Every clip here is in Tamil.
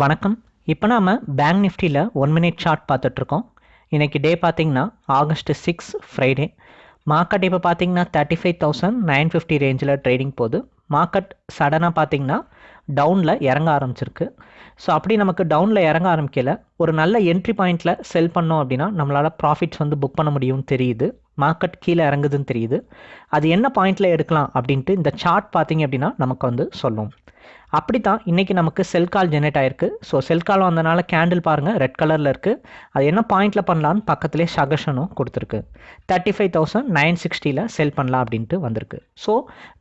வணக்கம். இப்போ நாம் பேங்க் நிஃப்டியில் ஒன் மினிட் சார்ட் பார்த்துட்ருக்கோம். இன்றைக்கி டே பார்த்தீங்கன்னா ஆகஸ்ட் சிக்ஸ் ஃப்ரைடே மார்க்கெட் இப்போ பார்த்தீங்கன்னா thirty five thousand nine fifty ரேஞ்சில் ட்ரேடிங் போகுது. மார்க்கெட் சடனாக பார்த்தீங்கன்னா டவுனில் இறங்க ஆரம்பிச்சிருக்கு. ஸோ அப்படி நமக்கு டவுனில் இறங்க ஆரம்பிக்கல. ஒரு நல்ல என்ட்ரி பாயிண்ட்டில் செல் பண்ணோம் அப்படின்னா நம்மளால் ப்ராஃபிட்ஸ் வந்து புக் பண்ண முடியும்னு தெரியுது. மார்க்கெட் கீழே இறங்குதுன்னு தெரியுது. அது என்ன பாயிண்ட்டில் எடுக்கலாம் அப்படின்ட்டு இந்த சார்ட் பார்த்தீங்க அப்படின்னா நமக்கு வந்து சொல்லும். அப்படி தான் இன்றைக்கி நமக்கு செல் கால் ஜெனரேட் ஆயிருக்கு. ஸோ செல் கால் வந்தனால கேண்டில் பாருங்கள் ரெட் கலரில் இருக்குது அது என்ன பாயிண்டில் பண்ணலான்னு பக்கத்துலேயே சகஷனும் கொடுத்துருக்கு. தேர்ட்டி ஃபைவ் தௌசண்ட் நைன் சிக்ஸ்டியில் செல் பண்ணலாம் அப்படின்ட்டு வந்திருக்கு. ஸோ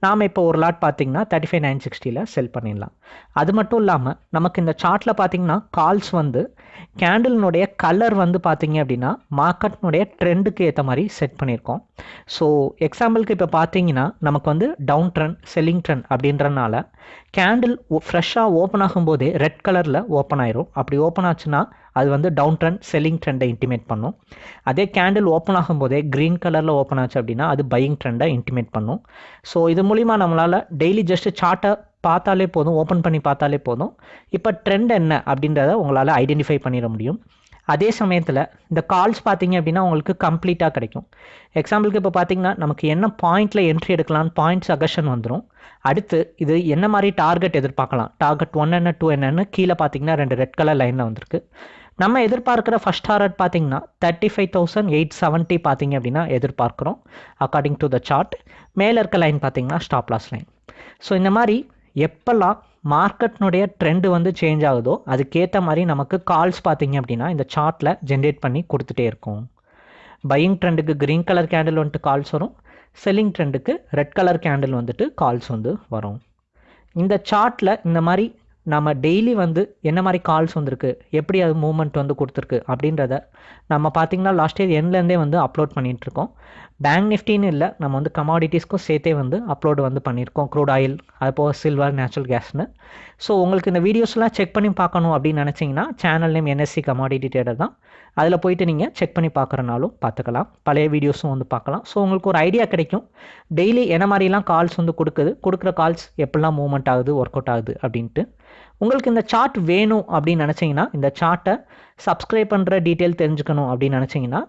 நாம் இப்போ ஒரு லாட் பார்த்தீங்கன்னா தேர்ட்டி ஃபைவ் நைன் சிக்ஸ்டியில் செல் பண்ணிடலாம். அது மட்டும் இல்லாமல் நமக்கு இந்த சார்ட்டில் பார்த்தீங்கன்னா கால்ஸ் வந்து கேண்டிலினுடைய கலர் வந்து பார்த்திங்க அப்படின்னா மார்க்கெட்னுடைய ட்ரெண்டுக்கு ஏற்ற மாதிரி செட் பண்ணியிருக்கோம். ஸோ எக்ஸாம்பிளுக்கு இப்போ பார்த்தீங்கன்னா நமக்கு வந்து டவுன் ட்ரெண்ட் செல்லிங் ட்ரெண்ட் அப்படின்றனால கேண்டில் ஃப்ரெஷ்ஷாக ஓப்பன் ஆகும்போதே ரெட் கலரில் ஓப்பன் ஆயிரும். அப்படி ஓப்பன் ஆச்சுன்னா அது வந்து டவுன் ட்ரெண்ட் செல்லிங் ட்ரெண்டை இன்டிமேட் பண்ணும். அதே கேண்டில் ஓப்பன் ஆகும்போதே க்ரீன் கலரில் ஓப்பன் ஆச்சு அப்படின்னா அது பையிங் ட்ரெண்டை இன்டிமேட் பண்ணும். ஸோ இது மூலிமா நம்மளால் டெய்லி ஜஸ்ட் சார்ட்டை பார்த்தாலே போதும் ஓப்பன் பண்ணி பார்த்தாலே போதும். இப்போ ட்ரெண்ட் என்ன அப்படின்றத உங்களால் ஐடென்டிஃபை பண்ணிட முடியும். அதே சமயத்தில் இந்த கால்ஸ் பார்த்தீங்க அப்படின்னா உங்களுக்கு கம்ப்ளீட்டாக கிடைக்கும். எக்ஸாம்பிளுக்கு இப்போ பார்த்தீங்கன்னா நமக்கு என்ன பாயிண்டில் என்ட்ரி எடுக்கலாம்னு பாயிண்ட் சகஷன் வந்துடும் அடுத்து இது என்ன மாதிரி டார்கெட் எதிர்பார்க்கலாம்? டார்கெட் ஒன் என்ன டூ என்னன்னு கீழே பார்த்தீங்கன்னா ரெண்டு ரெட் கலர் லைனில் வந்திருக்கு. நம்ம எதிர்பார்க்குற ஃபஸ்ட் டார்கெட் பார்த்தீங்கன்னா thirty five thousand eight seventy பார்த்தீங்க அப்படின்னா எதிர்பார்க்குறோம் அக்கார்டிங் டு த சார்ட் மேலே இருக்க லைன் பார்த்தீங்கன்னா ஸ்டாப் லாஸ் லைன் ஸோ இந்த மாதிரி எப்போல்லாம் மார்க்கெட்னுடைய ட்ரெண்டு வந்து சேஞ்ச் ஆகுதோ அதுக்கேற்ற மாதிரி நமக்கு கால்ஸ் பார்த்தீங்க அப்படின்னா இந்த சார்ட்டில் ஜென்ரேட் பண்ணி கொடுத்துட்டே இருக்கும். பையிங் ட்ரெண்டுக்கு க்ரீன் கலர் கேண்டில் வந்துட்டு கால்ஸ் வரும். செல்லிங் ட்ரெண்டுக்கு ரெட் கலர் கேண்டில் வந்துட்டு கால்ஸ் வந்து வரும். இந்த சார்ட்டில் இந்த மாதிரி நம்ம டெய்லி வந்து என்ன மாதிரி கால்ஸ் வந்திருக்கு எப்படி அது மூமெண்ட் வந்து கொடுத்துருக்கு அப்படின்றத நம்ம பார்த்திங்கன்னா லாஸ்ட் இயர் எண்ட்லேருந்தே வந்து அப்லோட் பண்ணிகிட்ருக்கோம் பேங்க் நிஃப்டின்னு இல்லை நம்ம வந்து கமாடிட்டிஸ்க்கும் சேர்த்தே வந்து அப்லோடு வந்து பண்ணியிருக்கோம் க்ரூட் ஆயில் அது சில்வர் நேச்சுரல் கேஸ்னு ஸோ உங்களுக்கு இந்த வீடியோஸ்லாம் செக் பண்ணி பார்க்கணும் அப்படின்னு நினச்சிங்கன்னா channel name NSC commodity trader தான். அதில் போயிட்டு நீங்கள் செக் பண்ணி பார்க்குறனாலும் பார்த்துக்கலாம். பழைய வீடியோஸும் வந்து பார்க்கலாம். ஸோ உங்களுக்கு ஒரு ஐடியா கிடைக்கும். டெய்லி என்ன மாதிரிலாம் கால்ஸ் வந்து கொடுக்குது? கொடுக்குற கால்ஸ் எப்படிலாம் மூவ்மெண்ட் ஆகுது ஒர்க் அவுட் ஆகுது அப்படின்ட்டு. உங்களுக்கு இந்த சார்ட் வேணும் அப்படின்னு நினச்சிங்கன்னா இந்த சார்ட்டை சப்ஸ்கிரைப் பண்ணுற டீட்டெயில் தெரிஞ்சுக்கணும் அப்படின்னு நினச்சிங்கன்னா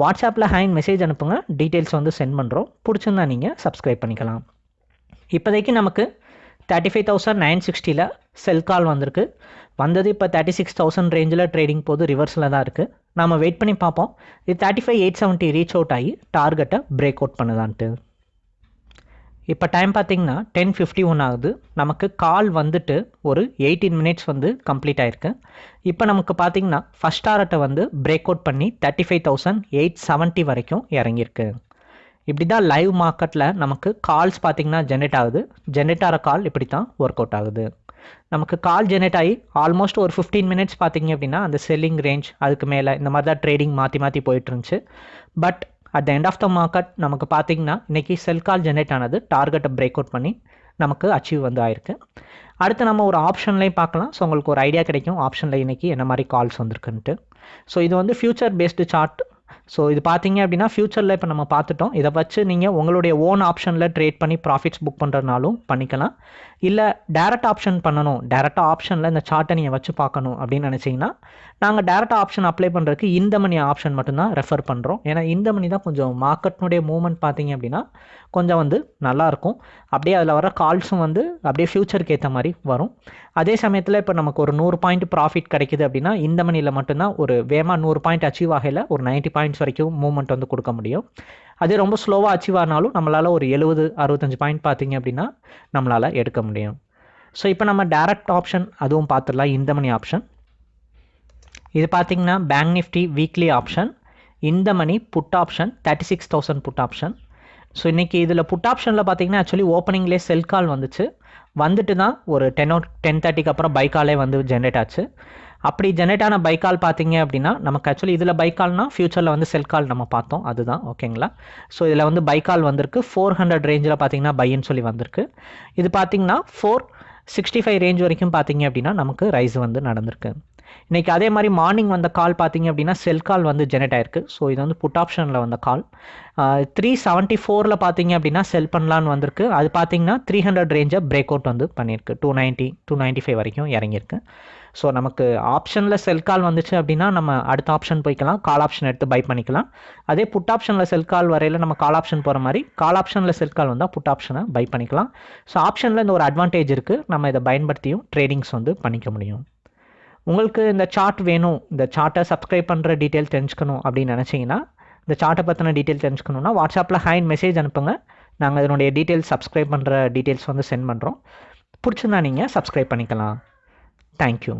வாட்ஸ்அப்பில் ஹேண்ட் மெசேஜ் அனுப்புங்க. டீட்டெயில்ஸ் வந்து சென்ட் பண்ணுறோம் பிடிச்சிருந்தா நீங்கள் சப்ஸ்கிரைப் பண்ணிக்கலாம். இப்போதைக்கு நமக்கு தேர்ட்டி ஃபைவ் தௌசண்ட் நைன் சிக்ஸ்டியில் செல் கால் வந்திருக்கு. வந்தது இப்போ தேர்ட்டி சிக்ஸ் தௌசண்ட் ரேஞ்சில் ட்ரேடிங் போது ரிவர்ஸில் தான் இருக்குது நம்ம வெயிட் பண்ணி பார்ப்போம். இது thirty five eight seventy reach out ஆகி டார்கெட்டை பிரேக் அவுட் பண்ணுதான்ட்டு. இப்போ டைம் பார்த்தீங்கன்னா டென் ஃபிஃப்டி ஒன் ஆகுது. நமக்கு கால் வந்துட்டு ஒரு எயிட்டீன் மினிட்ஸ் வந்து கம்ப்ளீட் ஆயிருக்கு. இப்போ நமக்கு பார்த்தீங்கன்னா ஃபஸ்ட் ஆரட்டை வந்து பிரேக் அவுட் பண்ணி thirty five thousand eight seventy வரைக்கும் இறங்கியிருக்கு. இப்படி தான் லைவ் மார்க்கெட்டில் நமக்கு கால்ஸ் பார்த்தீங்கன்னா ஜென்ரேட் ஆகுது. ஜென்ரேட் ஆகிற கால் இப்படி தான் ஒர்க் அவுட் ஆகுது. நமக்கு கால் ஜென்ரேட் ஆகி ஆல்மோஸ்ட் ஒரு ஃபிஃப்டீன் மினிட்ஸ் பார்த்தீங்க அப்படின்னா அந்த செல்லிங் ரேஞ்ச் அதுக்கு மேலே இந்த மாதிரி தான் ட்ரேடிங் மாற்றி மாற்றி போயிட்டு இருந்துச்சு. But at the end of the market நமக்கு பார்த்தீங்கன்னா இன்றைக்கி செல் கால் ஜென்ரேட் ஆனது டார்கெட்டை பிரேக் அவுட் பண்ணி நமக்கு அச்சீவ் வந்து ஆயிருக்கு. அடுத்து நம்ம ஒரு ஆப்ஷன்லேயும் பார்க்கலாம். ஸோ உங்களுக்கு ஒரு ஐடியா கிடைக்கும். ஆப்ஷனில் இன்றைக்கி என்ன மாதிரி கால்ஸ் வந்திருக்குன்ட்டு. ஸோ இது வந்து ஃபியூச்சர் பேஸ்டு சார்ட் ஸோ இது பார்த்தீங்க அப்படின்னா ஃப்யூச்சரில் இப்போ நம்ம பார்த்துட்டோம். இதை வச்சு நீங்கள் உங்களுடைய ஓன் ஆப்ஷனில் ட்ரேட் பண்ணி ப்ராஃபிட்ஸ் புக் பண்ணுறதுனாலும் பண்ணிக்கலாம். இல்லை டேரக்ட் ஆப்ஷன் பண்ணணும். டேரெக்டாக ஆப்ஷனில் இந்த சார்ட்டை நீங்கள் வச்சு பார்க்கணும் அப்படின்னு நினச்சிங்கன்னா நாங்கள் டேரக்டாக ஆப்ஷன் அப்ளை பண்ணுறதுக்கு இந்த மணி ஆப்ஷன் மட்டும்தான் ரெஃபர் பண்ணுறோம் ஏன்னா இந்த மணி தான் கொஞ்சம் மார்க்கெட்னுடைய மூவ்மெண்ட் பார்த்தீங்க அப்படின்னா கொஞ்சம் வந்து நல்லாயிருக்கும் அப்படியே அதில் வர கால்ஸும் வந்து அப்படியே ஃப்யூச்சருக்கு ஏற்ற மாதிரி வரும். அதே சமயத்தில் இப்போ நமக்கு ஒரு நூறு பாயிண்ட் ப்ராஃபிட் கிடைக்குது அப்படின்னா இந்த மணியில் மட்டும்தான் ஒரு வேகமாக நூறு பாயிண்ட் அச்சீவ் ஆகையில் ஒரு நைன்ட்டி பாயிண்ட்ஸ் வரைக்கும் மூவ்மெண்ட் வந்து கொடுக்க முடியும். அதே ரொம்ப ஸ்லோவாக அச்சீவ் ஆனாலும் நம்மளால் ஒரு எழுபது அறுபத்தஞ்சு பாயிண்ட் பார்த்தீங்க அப்படின்னா நம்மளால் எடுக்க முடியும். ஸோ இப்போ நம்ம டேரக்ட் ஆப்ஷன் அதுவும் பார்த்துடலாம் இந்த மணி ஆப்ஷன் இது பார்த்தீங்கன்னா பேங்க் நிஃப்டி வீக்லி ஆப்ஷன் இந்த money put option thirty six thousand put option so இன்றைக்கி இதில் புட் ஆப்ஷனில் பார்த்தீங்கன்னா ஆக்சுவலி ஓப்பனிங்லேயே செல் கால் வந்துச்சு. வந்துட்டு தான் ஒரு டென் ஓ டென் தேர்ட்டிக்கு அப்புறம் பைக்காலே வந்து ஜென்ரேட் ஆச்சு. அப்படி ஜென்ரேட் ஆன பைக்கால் பார்த்தீங்க அப்படின்னா நமக்கு ஆக்சுவலி இதில் பைக்கால்னால் ஃபியூச்சரில் வந்து செல் கால் நம்ம பார்த்தோம். அதுதான் ஓகேங்களா ஸோ இதில் வந்து பைக்கால் வந்திருக்கு. ஃபோர் ஹண்ட்ரட் ரேஞ்சில் பார்த்தீங்கன்னா பையன்னு சொல்லி வந்திருக்கு. இது பார்த்தீங்கன்னா ஃபோர் சிக்ஸ்டி ஃபைவ் ரேஞ்ச் வரைக்கும் பார்த்தீங்க அப்படின்னா நமக்கு ரைஸ் வந்து நடந்திருக்கு. இன்றைக்கி அதே மாதிரி மார்னிங் வந்த கால் பார்த்தீங்க அப்படின்னா செல் கால் வந்து ஜெனரேட் ஆயிருக்கு. ஸோ இது வந்து புட் ஆப்ஷனில் வந்த கால் த்ரீ செவன்ட்டி ஃபோரில் பார்த்தீங்க அப்படின்னா செல் பண்ணலான்னு வந்திருக்கு. அது பார்த்தீங்கன்னா த்ரீ ஹண்ட்ரட் ரேஞ்சை பிரேக் அவுட் வந்து பண்ணியிருக்கு. Two ninety two ninety five வரைக்கும் இறங்கியிருக்கு. ஸோ நமக்கு ஆப்ஷனில் செல் கால் வந்துச்சு அப்படின்னா நம்ம அடுத்த ஆப்ஷன் போய்க்கலாம். கால் ஆப்ஷன் எடுத்து பை பண்ணிக்கலாம். அதே புட் ஆப்ஷனில் செல் கால் வரையில் நம்ம கால் ஆப்ஷன் போகிற மாதிரி கால் ஆப்ஷனில் செல் கால் வந்தால் புட் ஆப்ஷனை பை பண்ணிக்கலாம். ஸோ ஆப்ஷனில் இந்த ஒரு அட்வான்டேஜ் இருக்குது நம்ம இதை பயன்படுத்தியும் ட்ரேடிங்ஸ் வந்து பண்ணிக்க முடியும். உங்களுக்கு இந்த சார்ட் வேணும் இந்த சார்ட்டை சப்ஸ்கிரைப் பண்ணுற டீட்டெயில் தெரிஞ்சுக்கணும் அப்படின்னு நினச்சிங்கன்னா இந்த சார்ட்டை பற்றின டீட்டெயில் தெரிஞ்சுக்கணுன்னா வாட்ஸ்அப்பில் ஹைன் மெசேஜ் அனுப்புங்க. நாங்கள் இதனுடைய டீட்டெயில்ஸ் சப்ஸ்கிரைப் பண்ணுற டீட்டெயில்ஸ் வந்து சென்ட் பண்ணுறோம் பிடிச்சிருந்தா நீங்கள் சப்ஸ்கிரைப் பண்ணிக்கலாம். தேங்க்யூ